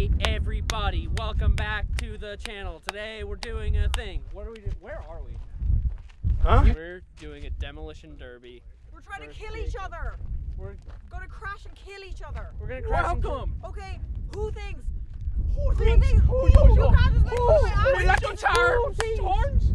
Hey everybody, welcome back to the channel. Today we're doing a thing. What are we doing? Where are we? Huh? We're doing a demolition derby. We're trying to kill each other. We're Gonna crash and kill each other. we're gonna crash into- Welcome. Okay, who thinks? Who thinks- Who you you guys is like, oh, Who? oh, I We like think- to charm Who thinks- storms.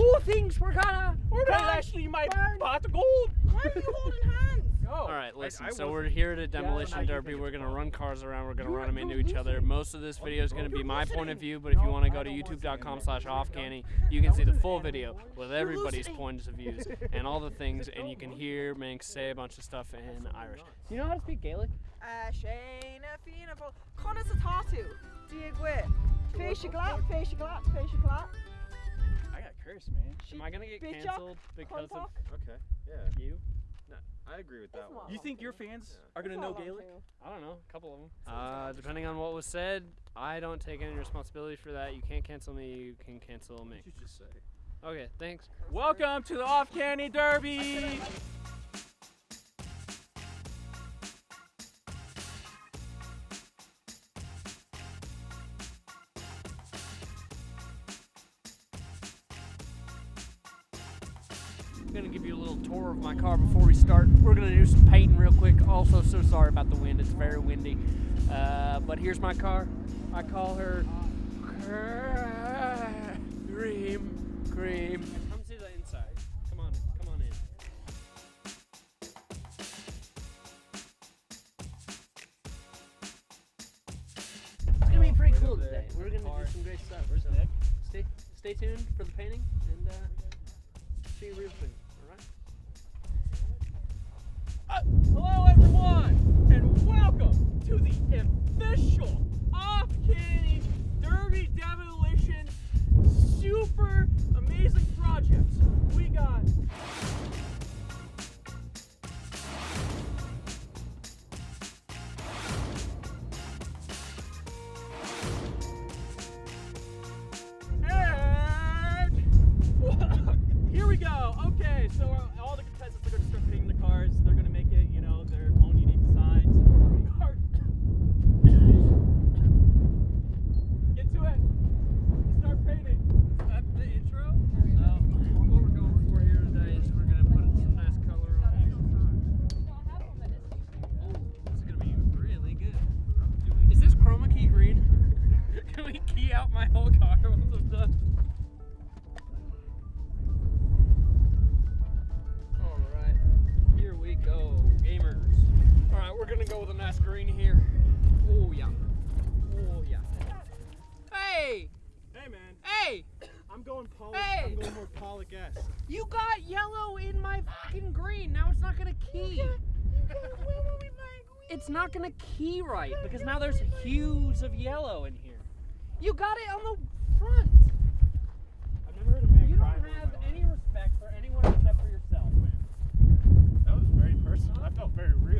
Who thinks we're gonna? We're gonna gonna actually my burn. pot of gold. Why are you holding hands? Oh, All right, listen. I, I so we're here at a demolition you derby. We're gonna run cars around. We're gonna You're- run them into each other. Most of this video is gonna be my point of view, but if you want to go to youtube.com to. slash There off we go. canny, you can see the full video with everybody's points of views and all the things, and you can hear Manx say a bunch of stuff in Irish. Do you know how to speak Gaelic? Uh, Shane, Fianna, Connor Satatu. Diagwe. Facia glap, facia glap, facia glap. I got cursed, man. Am I gonna get canceled because of Okay, yeah, you? I agree with that It's one. You think your fans are gonna know Gaelic? you. I don't know, a couple of them. Uh, depending on what was said, I don't take any responsibility for that. You can't cancel me. You can cancel me. you just say? Okay, thanks. Welcome to the Off Candy Derby. I'm gonna give you a little tour of my car before we start. We're gonna do some painting real quick. Also, so sorry about the wind. It's very windy. Uh, but here's my car. I call her Cream. Cream. Come see the inside. Come on, come on in. It's gonna be pretty cool today. We're gonna do some great stuff. Where's so Nick? Stay, stay tuned for the painting and uh, see real soon. All right. Uh, hello, everyone, and welcome to the official Off Candy Derby Demolition my whole car once I'm done? Alright, here we go, gamers. Alright, we're gonna go with a nice green here. Oh yeah. Oh yeah. Hey! Hey, man. Hey! I'm going Paul. Hey! I'm going more Pollock esque. You got yellow in my fucking green. Now it's not gonna key. It's not gonna key right because now there's hues of yellow in here. You got it on the front. I've never heard a man You cry. don't have any respect for anyone except for yourself. That was very personal. I felt very real.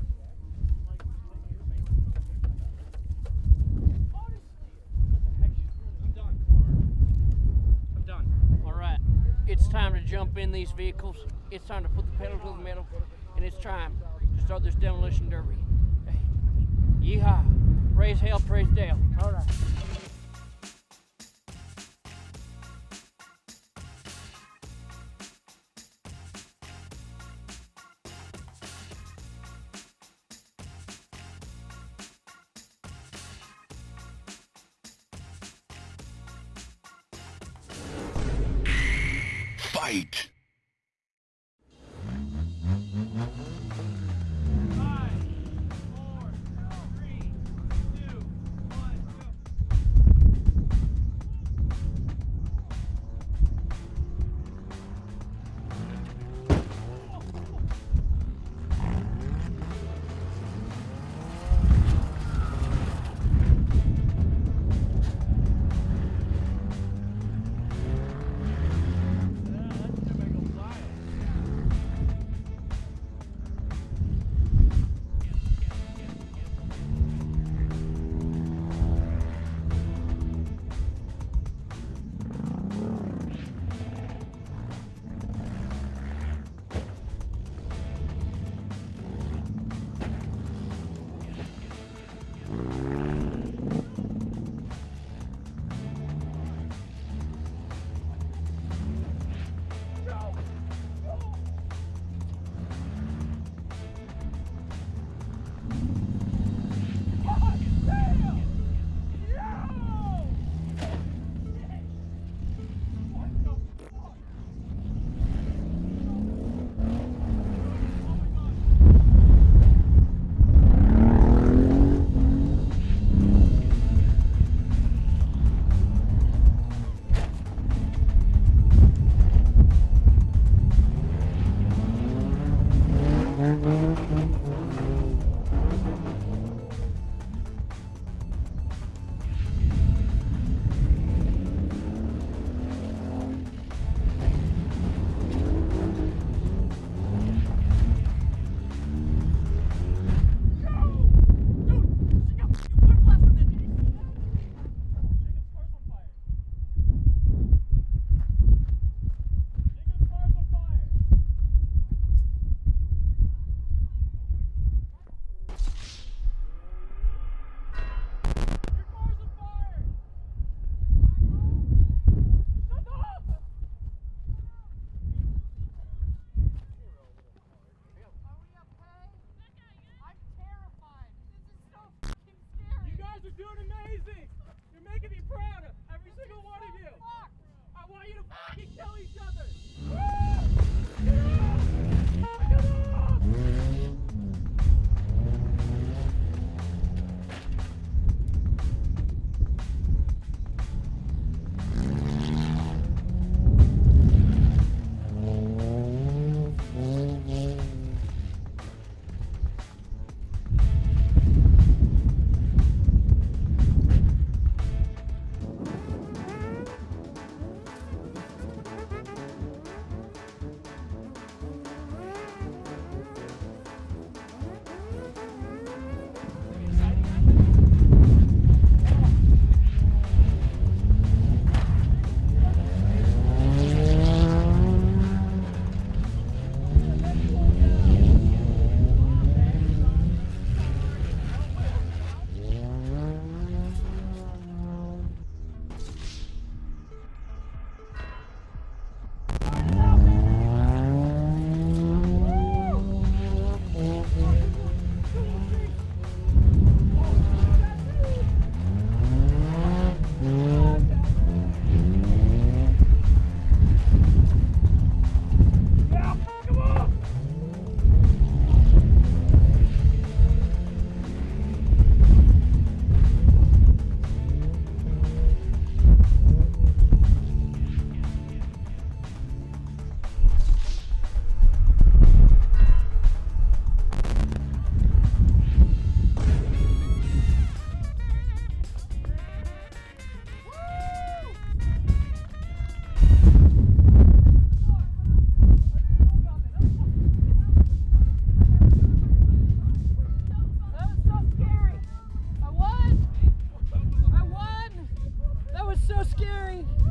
in these vehicles. It's time to put the pedal to the metal, and it's time to start this demolition derby. Hey, yeehaw! Raise hell, praise Dale. All right. fight!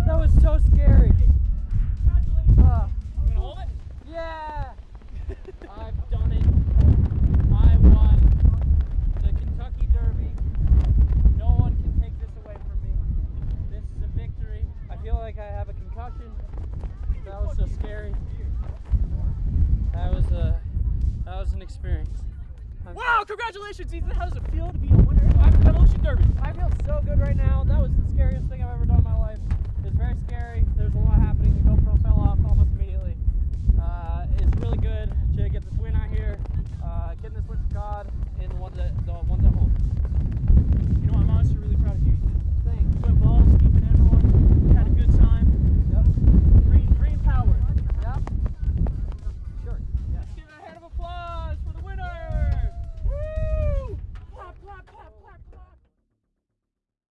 That was so scary. Uh, yeah. I've done it. I won the Kentucky Derby. No one can take this away from me. This is a victory. I feel like I have a concussion. That was so scary. That was a that was an experience. I'm wow! Congratulations, Ethan. How does it feel to be a winner of the Ocean Derby? I feel so good right now. That was the scariest thing I've ever done in my life. It very scary. There's a lot happening. The GoPro